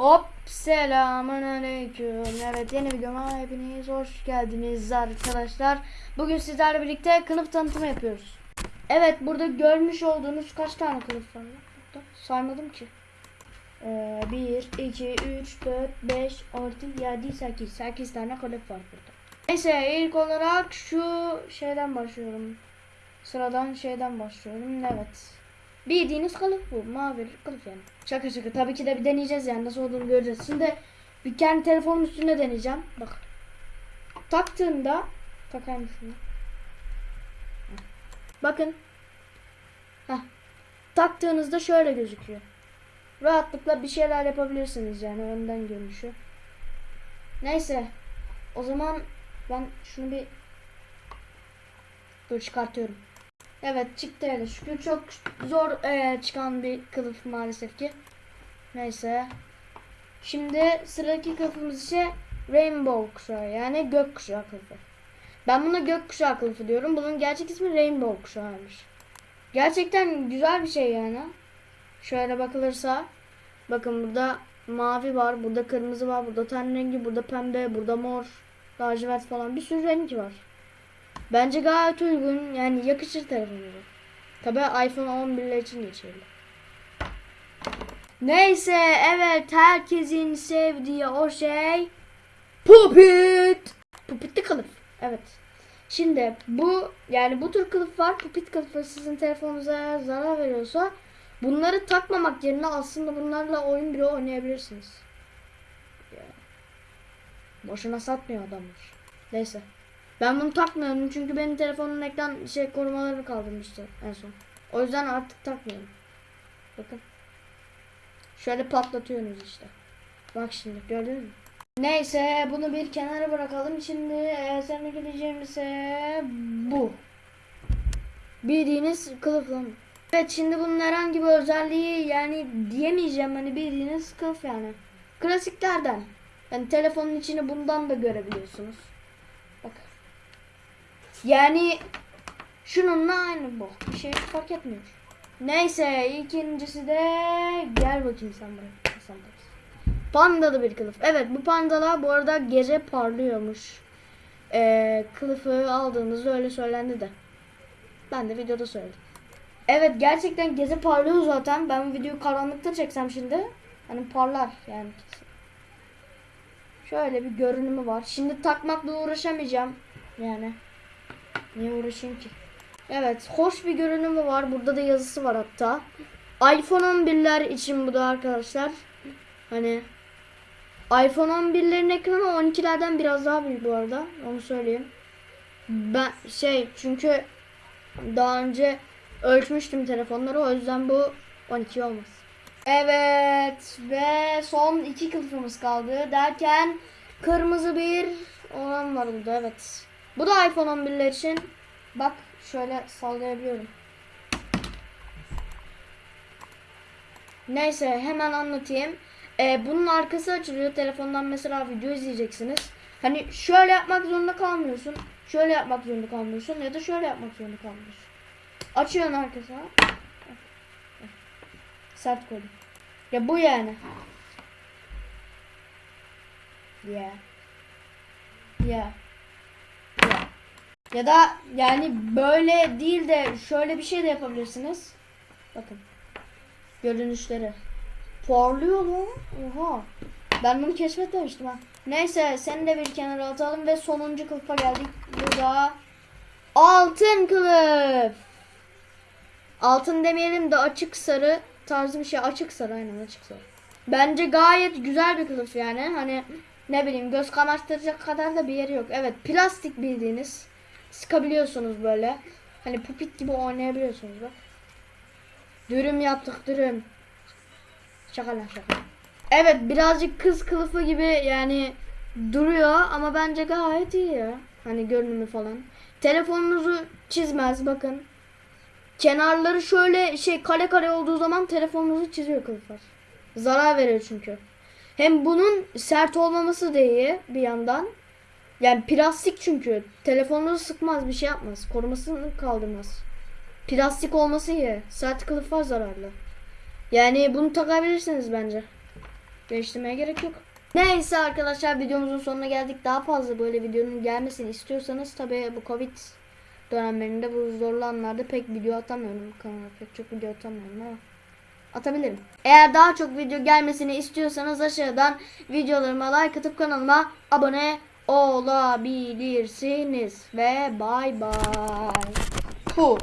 Hop selamun aleyküm. Evet yeni videoma hepiniz hoş geldiniz arkadaşlar. Bugün sizlerle birlikte kılıf tanıtımı yapıyoruz. Evet burada görmüş olduğunuz kaç tane kılıf var? Saymadım ki. Ee, 1, 2, 3, 4, 5, 6, 7, 8. 8 tane kılıf var burada. Neyse ilk olarak şu şeyden başlıyorum. Sıradan şeyden başlıyorum. Evet. Bildiğiniz kılıf bu. Mavi kılıf yani. Şaka şaka. Tabii ki de bir deneyeceğiz yani. Nasıl olduğunu göreceğiz. Şimdi bir kendi telefonun üstüne deneyeceğim. Bak. Taktığında şunu. Heh. Bakın. Heh. Taktığınızda şöyle gözüküyor. Rahatlıkla bir şeyler yapabilirsiniz yani önden görünüşü. Neyse. O zaman ben şunu bir Dur çıkartıyorum. Evet çıktı hele şükür. Çok zor eee, çıkan bir kılıf maalesef ki. Neyse. Şimdi sıradaki kılıfımız ise Rainbow kuşağı yani gök kuşağı kılıfı. Ben buna gök kuşağı kılıfı diyorum. Bunun gerçek ismi Rainbow kuşağıymış. Gerçekten güzel bir şey yani. Şöyle bakılırsa bakın burada mavi var, burada kırmızı var, burada ten rengi, burada pembe, burada mor, lacivert falan bir sürü renk var. Bence gayet uygun. Yani yakışır telefonuma. Tabi iPhone 11'ler için geçerli. Neyse evet herkesin sevdiği o şey Pupit. Pupitli kılıf. Evet. Şimdi bu yani bu tür kılıf var. Pupit kılıfı sizin telefonunuza zarar veriyorsa bunları takmamak yerine aslında bunlarla oyun bile oynayabilirsiniz. Ya. Boşuna satmıyor adamlar. Neyse. Ben bunu takmıyorum çünkü benim telefonun ekran şey korumalarını kaldırmıştı en son. O yüzden artık takmıyorum. Bakın. Şöyle patlatıyorsunuz işte. Bak şimdi gördünüz mü? Neyse bunu bir kenara bırakalım. Şimdi e, seninle gideceğim ise bu. Bildiğiniz kılıf lan. Evet şimdi bunun herhangi bir özelliği yani diyemeyeceğim hani bildiğiniz kılıf yani. Klasiklerden. Yani telefonun içini bundan da görebiliyorsunuz. Yani şununla aynı bu. Bir şey fark etmiyor. Neyse ikincisi de gel bakayım sen buraya. Sen. Pandalı bir kılıf. Evet bu pandalar bu arada gece parlıyormuş. Ee, kılıfı aldığımızda öyle söylendi de. Ben de videoda söyledim. Evet gerçekten gece parlıyor zaten. Ben bu videoyu karanlıkta çeksem şimdi. Hani parlar yani. Şöyle bir görünümü var. Şimdi takmakla uğraşamayacağım. Yani. Niye uğraşayım ki? Evet, hoş bir görünümü var. Burada da yazısı var hatta. iPhone 11'ler için bu da arkadaşlar. Hani iPhone 11'lerin ekranı 12'lerden biraz daha büyük bu arada. Onu söyleyeyim. Ben şey çünkü daha önce ölçmüştüm telefonları o yüzden bu 12 olmaz. Evet ve son iki kılıfımız kaldı derken kırmızı bir olan var burada evet. Bu da iPhone 11'ler için. Bak şöyle sallayabiliyorum. Neyse hemen anlatayım. Ee, bunun arkası açılıyor. Telefondan mesela video izleyeceksiniz. Hani şöyle yapmak zorunda kalmıyorsun. Şöyle yapmak zorunda kalmıyorsun ya da şöyle yapmak zorunda kalmıyorsun. Açıyorsun arkasına. Sert koydum. Ya bu yani. Yeah. Yeah. Ya da yani böyle değil de şöyle bir şey de yapabilirsiniz. Bakın. Görünüşleri. Parlıyor lan. Oha. Ben bunu keşfetmemiştim ha. Neyse seni de bir kenara atalım ve sonuncu kılıfa geldik. Burada altın kılıf. Altın demeyelim de açık sarı tarzı bir şey. Açık sarı aynen açık sarı. Bence gayet güzel bir kılıf yani. Hani ne bileyim göz kamaştıracak kadar da bir yeri yok. Evet plastik bildiğiniz. Sıkabiliyorsunuz böyle. Hani pupit gibi oynayabiliyorsunuz bak. Dürüm yaptık dürüm. Şaka lan şaka. Evet birazcık kız kılıfı gibi yani duruyor ama bence gayet iyi ya. Hani görünümü falan. Telefonunuzu çizmez bakın. Kenarları şöyle şey kare kare olduğu zaman telefonunuzu çiziyor kılıflar. Zarar veriyor çünkü. Hem bunun sert olmaması da iyi bir yandan. Yani plastik çünkü. Telefonunuzu sıkmaz bir şey yapmaz. Korumasını kaldırmaz. Plastik olması iyi. Sert kılıflar zararlı. Yani bunu takabilirsiniz bence. Değiştirmeye gerek yok. Neyse arkadaşlar videomuzun sonuna geldik. Daha fazla böyle videonun gelmesini istiyorsanız tabi bu Covid dönemlerinde bu zorlu anlarda pek video atamıyorum kanala. Pek çok video atamıyorum ama atabilirim. Eğer daha çok video gelmesini istiyorsanız aşağıdan videolarıma like atıp kanalıma abone olabilirsiniz. Ve bay bay. Puh.